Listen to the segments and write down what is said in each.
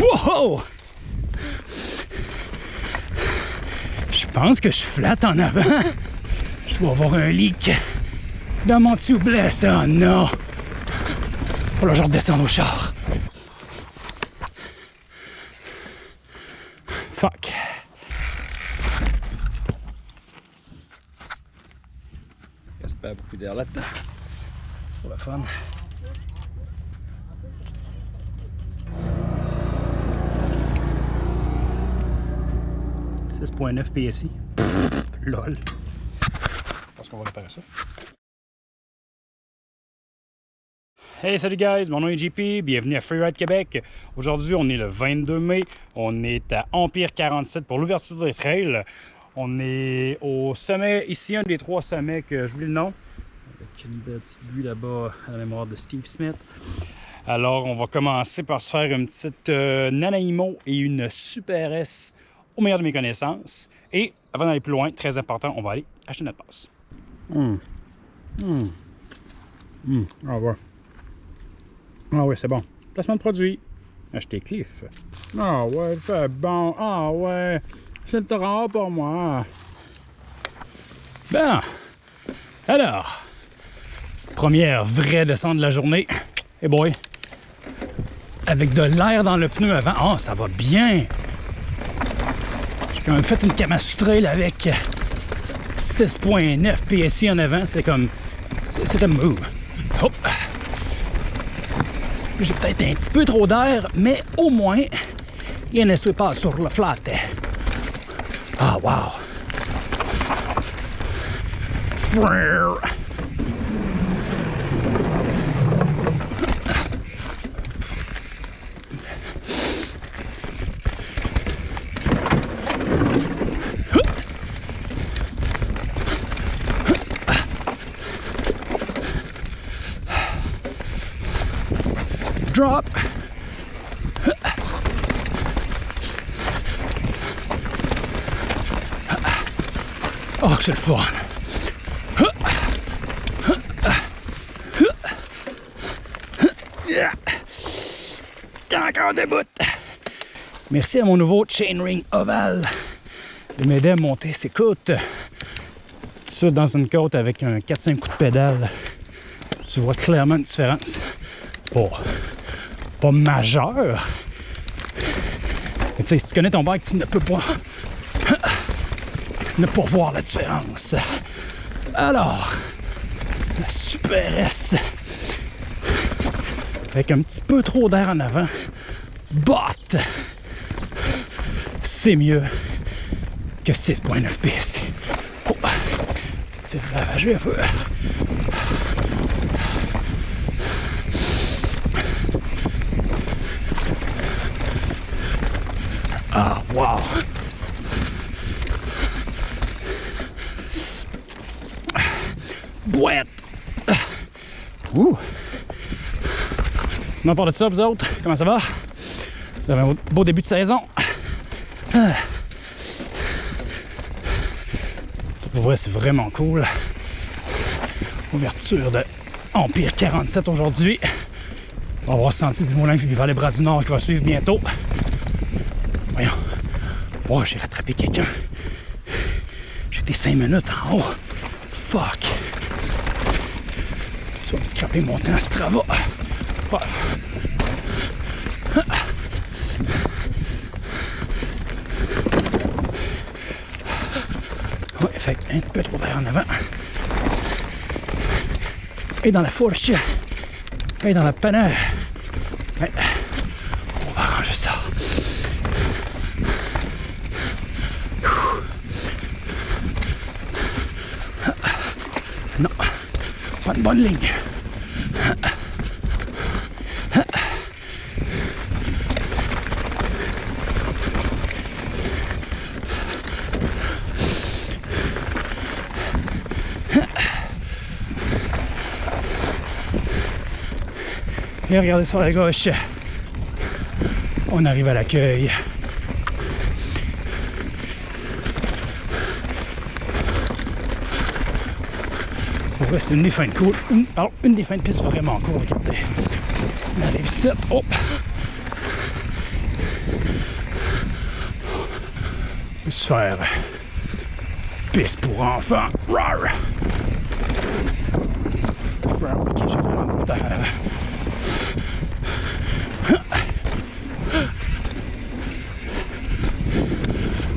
Wow! Je pense que je flatte en avant. Je vais avoir un leak dans mon tube ça. Oh non! Faut là, je redescends au char. Fuck. J'espère beaucoup d'air là-dedans. Pour la fun. .9 PSI. LOL. Je pense qu'on va réparer ça. Hey salut guys, mon nom est JP, bienvenue à Freeride Québec. Aujourd'hui on est le 22 mai, on est à Empire 47 pour l'ouverture des trails. On est au sommet, ici un des trois sommets que j'oublie le nom, avec une belle petite vue là-bas à la mémoire de Steve Smith. Alors on va commencer par se faire une petite euh, Nanaimo et une Super S au meilleur de mes connaissances. Et avant d'aller plus loin, très important, on va aller acheter notre passe. Hum. Hum. Hum. Ah ouais. Ah ouais, c'est bon. Placement de produit. Acheter Cliff. Ah ouais, c'est bon. Ah ouais. C'est torrent pour moi. Bon. Alors. Première vraie descente de la journée. Et boy. Avec de l'air dans le pneu avant. Oh, ça va bien. Quand même fait une Trail avec 6.9 PSI en avant. C'était comme... C'était move. Hop. J'ai peut-être un petit peu trop d'air, mais au moins, il ne soit pas sur le flat. Ah, wow. Frère. Oh, c'est le fun. Encore des bouts. Merci à mon nouveau chainring ovale de m'aider à monter ses côtes. Ça dans une côte avec un 4-5 coups de pédale. Tu vois clairement une différence. Majeur. Mais si tu connais ton bike, tu ne peux pas ne pas voir la différence. Alors, la Super S avec un petit peu trop d'air en avant, but c'est mieux que 6.9 PS. C'est ravagé un peu. Ah, wow! Bouette! Ouh! Sinon, part de ça, vous autres, comment ça va? Vous avez un beau début de saison. Pour vrai, c'est vraiment cool. Ouverture de Empire 47 aujourd'hui. On va avoir senti du moulin vers les bras du Nord qui va suivre bientôt. Oh, j'ai rattrapé quelqu'un. J'étais 5 minutes en haut. Fuck. Tu vas me scraper mon temps, Strava. Oh. Ouais, fait un petit peu trop d'air en avant. Et dans la fourche. Et dans la panne. Ouais. On va arranger ça. Non, pas une bonne ligne. Et regardez sur la gauche, on arrive à l'accueil. C'est une des fins de cool. alors, une des fins de piste vraiment cool, regardez. On arrive ici. Hop! On peut se faire une petite piste pour enfants. Rar! Frère, ok, j'ai vraiment beaucoup d'air.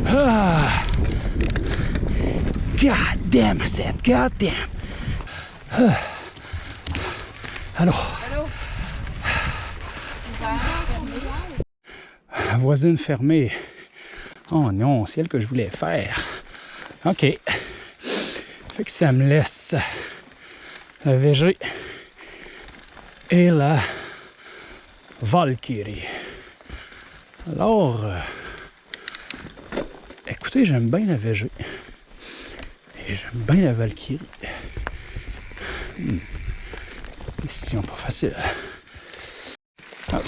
Ah. God damn, I said, god damn. Ah. Alors, voisine fermée. Oh non, c'est elle que je voulais faire. OK. Fait que ça me laisse la VG et la Valkyrie. Alors, euh, écoutez, j'aime bien la VG. Et j'aime bien la Valkyrie. Hmm. Décision pas facile. Ah.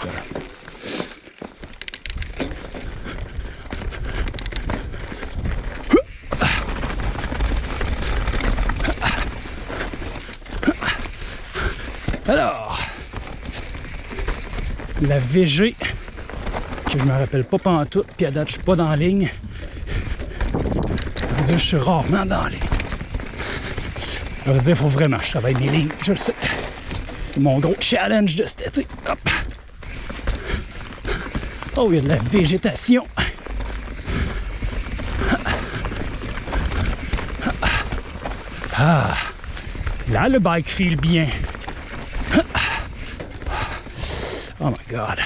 Alors, la VG, que je me rappelle pas pantoute, puis à date, je suis pas dans la ligne. Je suis rarement dans la ligne. Veut dire qu'il faut vraiment que je travaille mes lignes, je le sais. C'est mon gros challenge de cet été. Hop. Oh, il y a de la végétation. Ah, là, le bike file bien. Oh my god.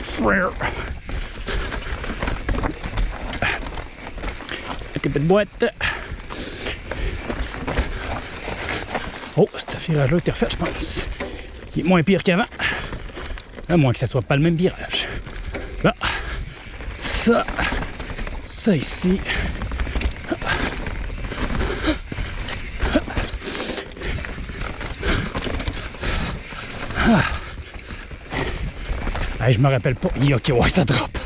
Frère. Un petit peu de boîte. Oh, ce virage-là était refait, je pense. Il est moins pire qu'avant. À moins que ça soit pas le même virage. Là. Ça. Ça ici. Ah. Hey, je me rappelle pas. Ok, ouais, ça drop.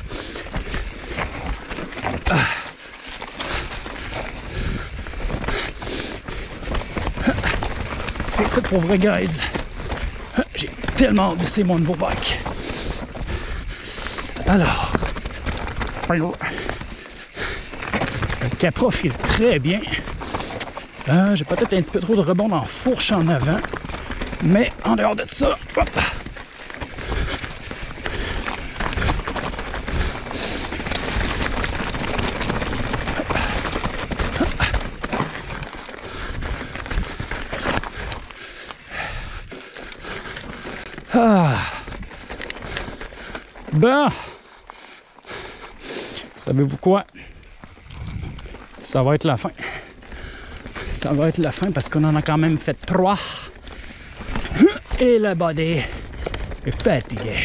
Ça pour vrai, guys. J'ai tellement hâte d'essayer mon nouveau bike. Alors. Le Capra file très bien. Euh, J'ai peut-être un petit peu trop de rebond en fourche en avant. Mais en dehors de ça, hop, Bon. Savez-vous quoi? Ça va être la fin. Ça va être la fin parce qu'on en a quand même fait trois. Et le body est fatigué.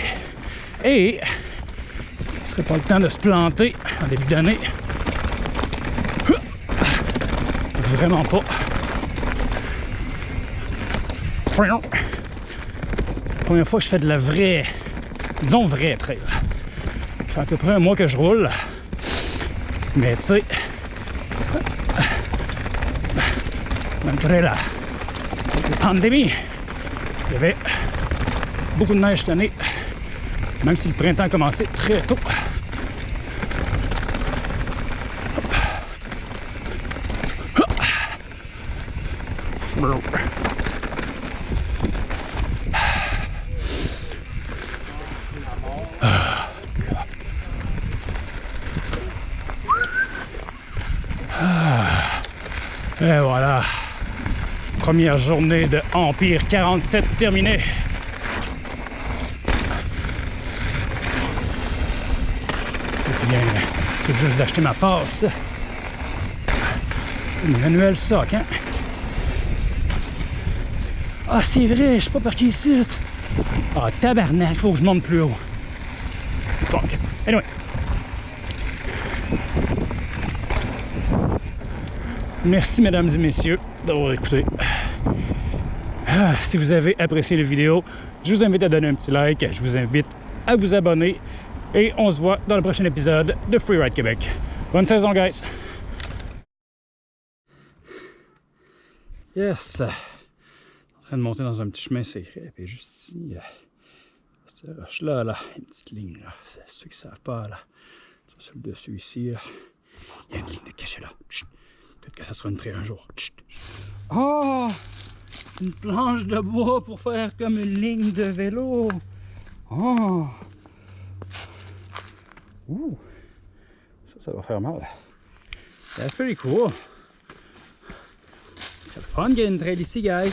Et ce serait pas le temps de se planter en début d'année. Vraiment pas. Première fois que je fais de la vraie, disons vraie trail. Ça fait à peu près un mois que je roule. Mais tu sais, malgré la, la pandémie, il y avait beaucoup de neige cette année, même si le printemps a commencé très tôt. Et voilà. Première journée de Empire 47 terminée. Je viens tout juste d'acheter ma passe. Manuel soc, hein? Ah, c'est vrai, je suis pas parqué ici. Ah, tabarnak, faut que je monte plus haut. Fuck. Anyway. Merci, mesdames et messieurs, d'avoir écouté. Ah, si vous avez apprécié la vidéo, je vous invite à donner un petit like. Je vous invite à vous abonner. Et on se voit dans le prochain épisode de Freeride Québec. Bonne saison, guys! Yes! En train de monter dans un petit chemin secret. Puis juste ici, Cette roche-là, là, une petite ligne, là. Ceux qui ne savent pas, là. Sur le dessus ici. Il y a une ligne de cachet là. Peut-être que ça sera une trail un jour. Oh! Une planche de bois pour faire comme une ligne de vélo. Oh! Ouh! Ça, ça va faire mal. That's pretty cool. C'est le fun, getting trail ici, guys.